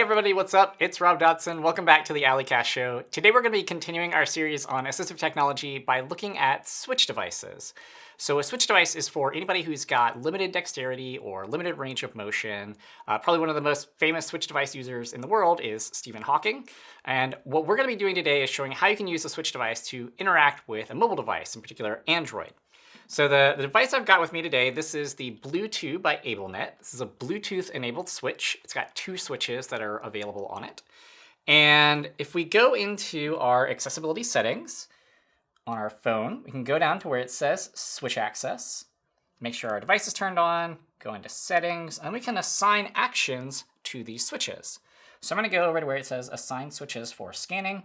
Hey everybody, what's up? It's Rob Dodson. Welcome back to the A11ycast Show. Today we're going to be continuing our series on assistive technology by looking at switch devices. So a switch device is for anybody who's got limited dexterity or limited range of motion. Uh, probably one of the most famous switch device users in the world is Stephen Hawking. And what we're going to be doing today is showing how you can use a switch device to interact with a mobile device, in particular Android. So the, the device I've got with me today, this is the Blue2 by AbleNet. This is a Bluetooth-enabled switch. It's got two switches that are available on it. And if we go into our accessibility settings on our phone, we can go down to where it says switch access, make sure our device is turned on, go into settings, and we can assign actions to these switches. So I'm going to go over to where it says assign switches for scanning.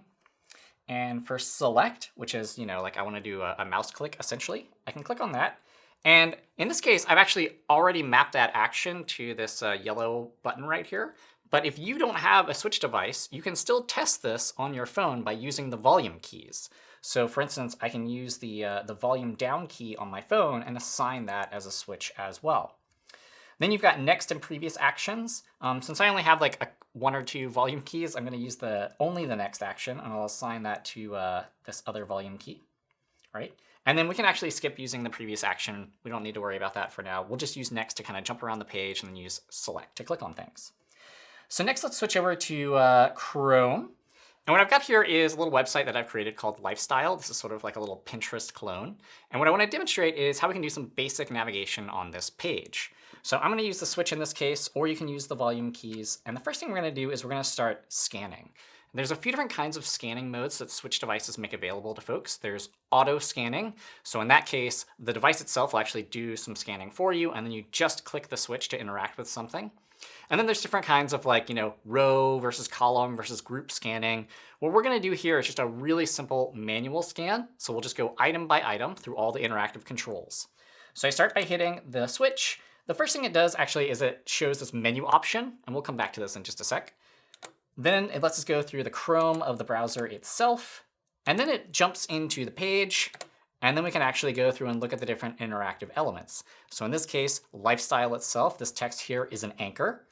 And for select, which is, you know, like I want to do a, a, mouse click essentially, I can click on that. And in this case, I've actually already mapped that action to this uh, yellow button right here. But if you don't have a switch device, you can still test this on your phone by using the volume keys. So for instance, I can use the, uh, the volume down key on my phone and assign that as a switch as well. Then you've got next and previous actions. Um, since I only have like a, one or two volume keys, I'm going to use the only the next action, and I'll assign that to uh, this other volume key, right? And then we can actually skip using the previous action. We don't need to worry about that for now. We'll just use next to kind of jump around the page and then use select to click on things. So next, let's switch over to uh, Chrome. And what I've got here is a little website that I've created called Lifestyle. This is sort of like a little Pinterest clone. And what I want to demonstrate is how we can do some basic navigation on this page. So I'm going to use the switch in this case, or you can use the volume keys. And the first thing we're going to do is we're going to start scanning. There's a few different kinds of scanning modes that switch devices make available to folks. There's auto scanning. So in that case, the device itself will actually do some scanning for you, and then you just click the switch to interact with something. And then there's different kinds of like, you know, row versus column versus group scanning. What we're going to do here is just a really simple manual scan. So we'll just go item by item through all the interactive controls. So I start by hitting the switch, the first thing it does actually is it shows this menu option, and we'll come back to this in just a sec. Then it lets us go through the Chrome of the browser itself, and then it jumps into the page, and then we can actually go through and look at the different interactive elements. So in this case, lifestyle itself, this text here is an anchor.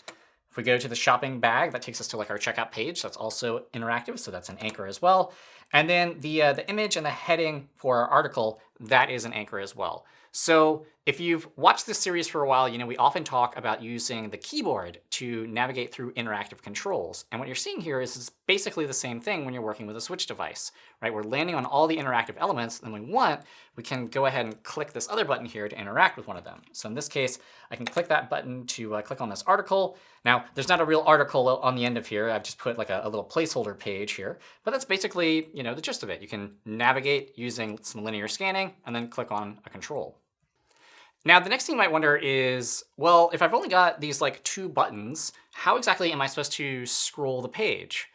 If we go to the shopping bag, that takes us to like our checkout page. That's also interactive, so that's an anchor as well. And then the, uh, the image and the heading for our article, that is an anchor as well. So if you've watched this series for a while, you know we often talk about using the keyboard to navigate through interactive controls. And what you're seeing here is basically the same thing when you're working with a switch device, right? We're landing on all the interactive elements, and we want, we can go ahead and click this other button here to interact with one of them. So in this case, I can click that button to uh, click on this article. Now, there's not a real article on the end of here. I've just put like a, a little placeholder page here, but that's basically, you know, the gist of it. You can navigate using some linear scanning and then click on a control. Now, the next thing you might wonder is, well, if I've only got these like two buttons, how exactly am I supposed to scroll the page?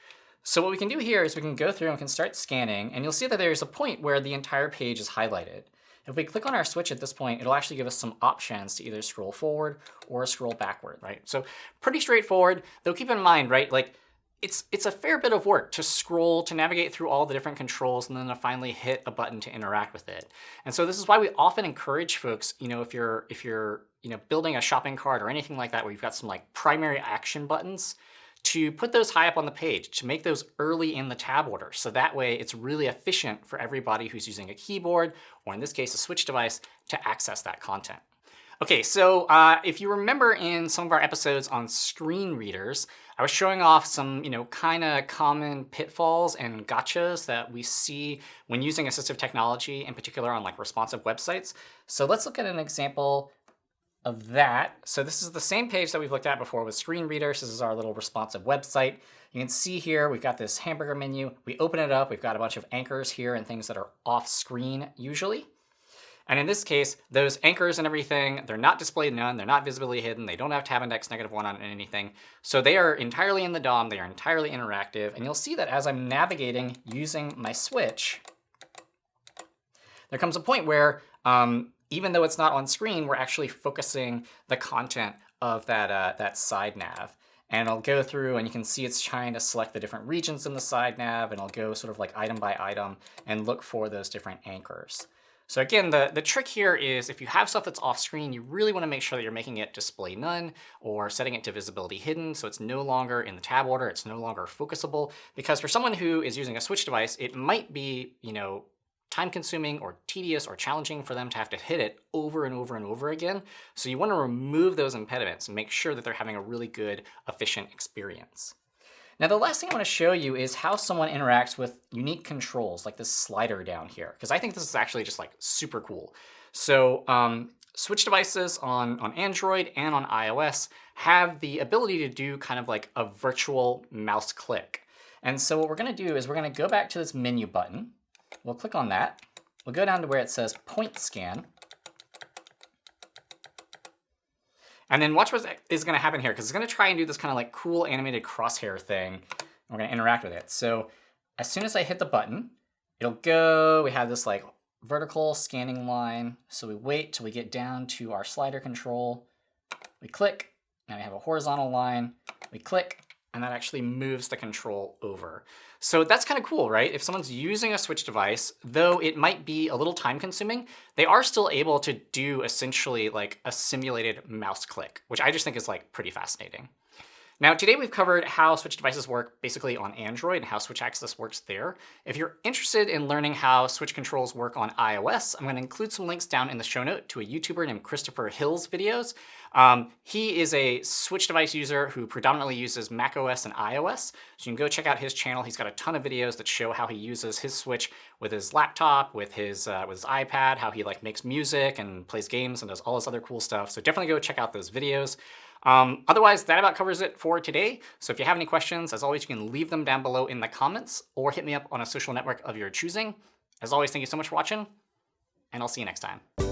So what we can do here is we can go through and we can start scanning, and you'll see that there's a point where the entire page is highlighted. If we click on our switch at this point, it'll actually give us some options to either scroll forward or scroll backward, right? So pretty straightforward, though keep in mind, right, like it's, it's a fair bit of work to scroll, to navigate through all the different controls, and then to finally hit a button to interact with it. And so this is why we often encourage folks, you know, if you're, if you're you know, building a shopping cart or anything like that where you've got some like primary action buttons, to put those high up on the page, to make those early in the tab order. So that way it's really efficient for everybody who's using a keyboard, or in this case, a switch device, to access that content. Okay, so uh, if you remember in some of our episodes on screen readers, I was showing off some, you know, kind of common pitfalls and gotchas that we see when using assistive technology, in particular on like responsive websites. So let's look at an example of that. So this is the same page that we've looked at before with screen readers. This is our little responsive website. You can see here, we've got this hamburger menu. We open it up, we've got a bunch of anchors here and things that are off screen usually. And in this case, those anchors and everything, they're not displayed none, they're not visibly hidden, they don't have tab index negative one on anything. So they are entirely in the DOM, they are entirely interactive, and you'll see that as I'm navigating using my switch, there comes a point where um, even though it's not on screen, we're actually focusing the content of that, uh, that side nav. And I'll go through and you can see it's trying to select the different regions in the side nav and I'll go sort of like item by item and look for those different anchors. So again, the, the trick here is if you have stuff that's off screen, you really want to make sure that you're making it display none or setting it to visibility hidden so it's no longer in the tab order, it's no longer focusable. Because for someone who is using a switch device, it might be, you know, time consuming or tedious or challenging for them to have to hit it over and over and over again. So you want to remove those impediments and make sure that they're having a really good, efficient experience. Now, the last thing I want to show you is how someone interacts with unique controls, like this slider down here, because I think this is actually just like super cool. So um, Switch devices on, on Android and on iOS have the ability to do kind of like a virtual mouse click. And so what we're going to do is we're going to go back to this menu button. We'll click on that. We'll go down to where it says point scan. And then watch what is going to happen here, because it's going to try and do this kind of like cool animated crosshair thing. We're going to interact with it. So as soon as I hit the button, it'll go. We have this like vertical scanning line. So we wait till we get down to our slider control. We click. Now we have a horizontal line. We click and that actually moves the control over. So that's kind of cool, right? If someone's using a Switch device, though it might be a little time consuming, they are still able to do essentially like a simulated mouse click, which I just think is like pretty fascinating. Now, today we've covered how Switch devices work basically on Android and how Switch Access works there. If you're interested in learning how Switch controls work on iOS, I'm going to include some links down in the show note to a YouTuber named Christopher Hills' videos. Um, he is a Switch device user who predominantly uses macOS and iOS, so you can go check out his channel. He's got a ton of videos that show how he uses his Switch with his laptop, with his uh, with his iPad, how he like makes music and plays games and does all this other cool stuff. So definitely go check out those videos. Um, otherwise, that about covers it for today. So if you have any questions, as always, you can leave them down below in the comments or hit me up on a social network of your choosing. As always, thank you so much for watching, and I'll see you next time.